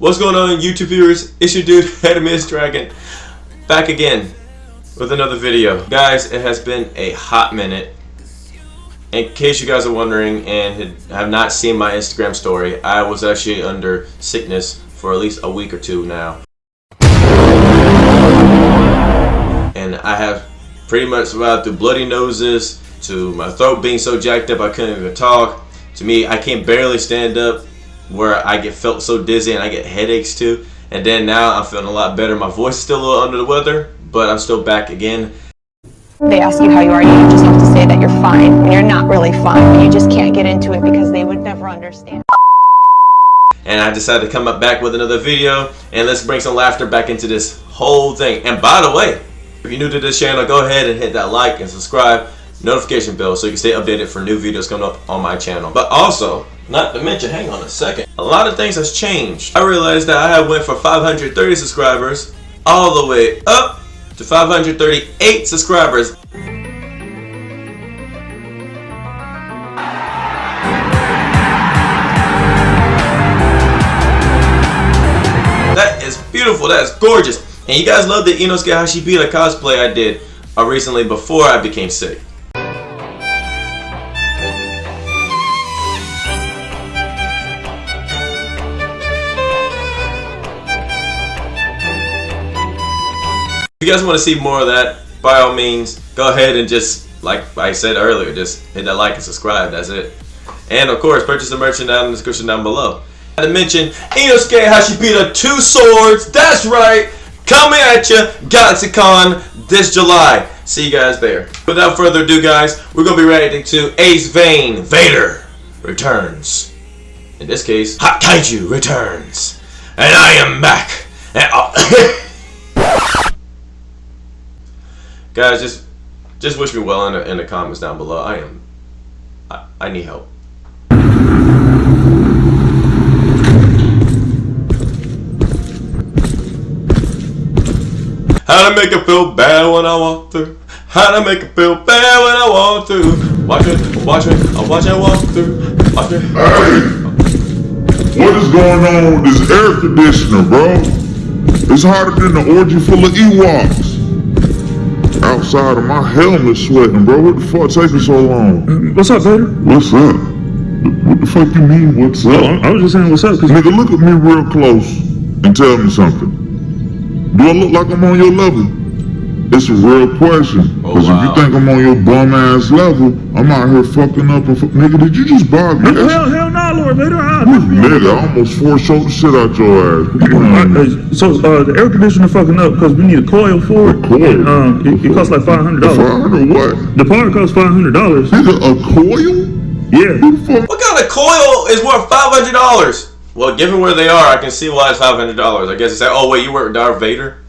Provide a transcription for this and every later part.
What's going on YouTube viewers? It's your dude, Headamiz Dragon, back again with another video. Guys, it has been a hot minute. In case you guys are wondering and have not seen my Instagram story, I was actually under sickness for at least a week or two now. And I have pretty much survived through bloody noses, to my throat being so jacked up I couldn't even talk, to me I can barely stand up where I get felt so dizzy and I get headaches too. And then now I'm feeling a lot better. My voice is still a little under the weather, but I'm still back again. They ask you how you are, you just have to say that you're fine when you're not really fine, you just can't get into it because they would never understand. And I decided to come up back with another video, and let's bring some laughter back into this whole thing. And by the way, if you're new to this channel, go ahead and hit that like and subscribe, notification bell, so you can stay updated for new videos coming up on my channel. But also, not to mention, hang on a second, a lot of things has changed. I realized that I had went from 530 subscribers all the way up to 538 subscribers. That is beautiful, that is gorgeous. And you guys love the Inosuke Hashibira cosplay I did uh, recently before I became sick. If you guys want to see more of that, by all means, go ahead and just, like I said earlier, just hit that like and subscribe. That's it. And of course, purchase the merchant down in the description down below. And to mention, Inosuke Hashibira Two Swords. That's right. Coming at you, GotsuCon this July. See you guys there. Without further ado, guys, we're going to be reacting to Ace Vane Vader Returns. In this case, Hot Kaiju Returns. And I am back. Uh, And, uh, Guys, just just wish me well in the, in the comments down below. I am, I, I need help. How to make it feel bad when I walk through. How to make it feel bad when I walk through. Watch it, watch it, I watch it walk through. Watch it. Hey! What is going on with this air conditioner, bro? It's hotter than the orgy full of Ewoks outside of my helmet sweating, bro. What the fuck taking so long? What's up, Vader? What's up? What the fuck you mean, what's up? Oh, I was just saying what's up. Cause Nigga, look at me real close and tell me something. Do I look like I'm on your level? It's a real question. Oh, Cause wow. if you think I'm on your bum ass level, I'm out here fucking up and fu- Nigga, did you just buy hell, gas? hell, hell no, Lord Vader. I, Nigga, I almost forced the shit out your ass. Come on, man. Uh, so uh, the air conditioner fucking up because we need a coil for it. A coil? And, um, it, it costs like five hundred dollars. 500 what? The part costs five hundred dollars. Nigga, a coil? Yeah. Who the fuck? What kind of coil is worth five hundred dollars? Well, given where they are, I can see why it's five hundred dollars. I guess it's like, oh wait, you work with Darth Vader?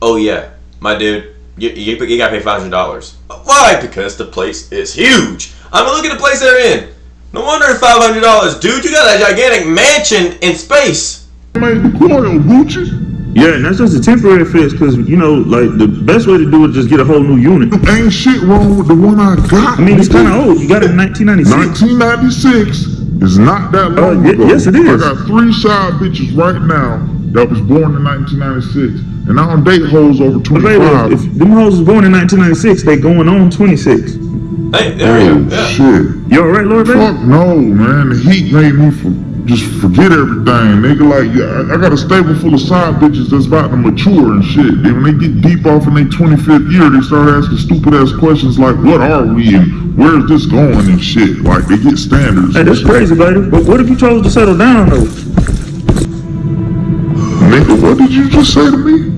Oh yeah, my dude, you, you, you gotta pay five hundred dollars. Why? Because the place is huge. I mean, look at the place they're in. No wonder five hundred dollars, dude. You got a gigantic mansion in space. made the coil, Gucci. Yeah, and that's just a temporary fix because you know, like the best way to do it is just get a whole new unit. Ain't shit wrong with the one I got. I mean, it's kind of old. You got it in 1996. 1996 is not that long Uh, ago. yes, it is. I got three side bitches right now that was born in 1996, and I don't date hoes over But baby, 25. if them hoes was born in 1996, they going on 26. Hey, there we oh go. Yeah. shit! You alright, Lord Vader? Fuck no, man. The heat made me for, just forget everything, nigga. Like, I, I got a stable full of side bitches that's about to mature and shit. And when they get deep off in their 25th year, they start asking stupid ass questions like, "What are we?" and "Where's this going?" and shit. Like, they get standards. Hey, that's crazy, baby. But what if you chose to settle down though? Nigga, what did you just say to me?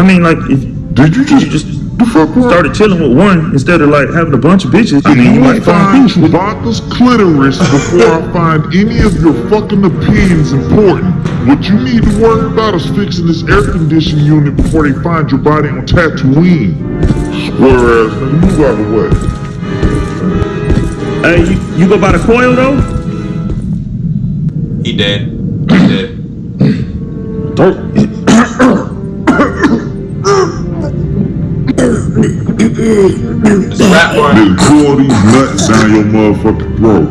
I mean, like if Did you just you just the fuck wrong? started chilling with one instead of like having a bunch of bitches, I mean, you might find peace with Chewbacca's clitoris before I find any of your fucking opinions important. What you need to worry about is fixing this air conditioning unit before they find your body on Tatooine. Square ass nigga, move out of the way. Hey, you, you go by the coil though? He dead. He did. It's a rap part. Nigga, pour these nuts down your motherfucking throat.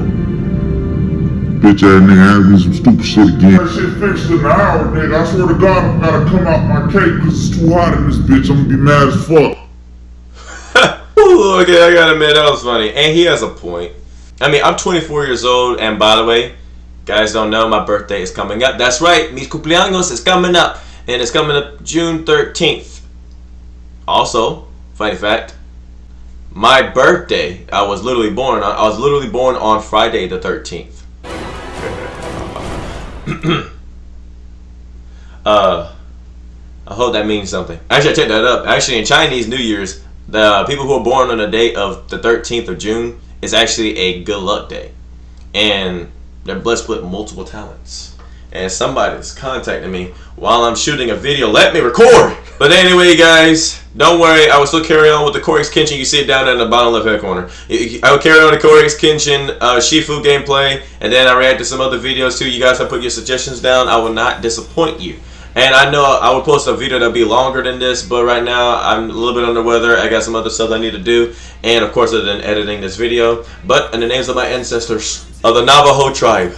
bitch ass nigga ask me some stupid shit again. That shit fixed in an hour, nigga. I swear to God, I'm gotta come out my cake because it's too hot in this bitch. I'm gonna be mad as fuck. Ooh, okay, I gotta admit that was funny, and he has a point. I mean, I'm 24 years old, and by the way, guys don't know my birthday is coming up. That's right, mis cumpleaños is coming up, and it's coming up June 13th. Also, funny fact, my birthday, I was literally born. I was literally born on Friday the 13th. uh, I hope that means something. Actually, I checked that up. Actually, in Chinese New Year's, the people who are born on the date of the 13th of June is actually a good luck day, and they're blessed with multiple talents. And somebody's contacting me while I'm shooting a video. Let me record. But anyway, guys, don't worry. I will still carry on with the Core X Kenshin. You see it down in the bottom left hand corner. I will carry on the Core X Kenshin uh, Shifu gameplay, and then I react to some other videos too. You guys have put your suggestions down. I will not disappoint you. And I know I will post a video that'll be longer than this, but right now I'm a little bit under weather. I got some other stuff I need to do, and of course, other than editing this video. But in the names of my ancestors of the Navajo tribe,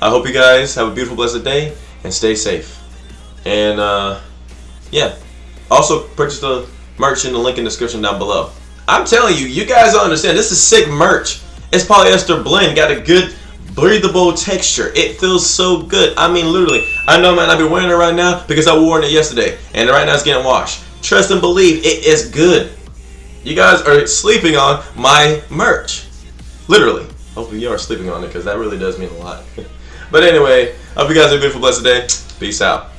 I hope you guys have a beautiful, blessed day and stay safe. And uh, yeah, also purchase the merch in the link in the description down below. I'm telling you, you guys don't understand. This is sick merch. It's polyester blend, got a good breathable texture. It feels so good. I mean, literally, I know man, I might not be wearing it right now because I wore it yesterday, and right now it's getting washed. Trust and believe, it is good. You guys are sleeping on my merch. Literally. Hopefully you are sleeping on it because that really does mean a lot. But anyway, hope you guys have a beautiful, blessed day. Peace out.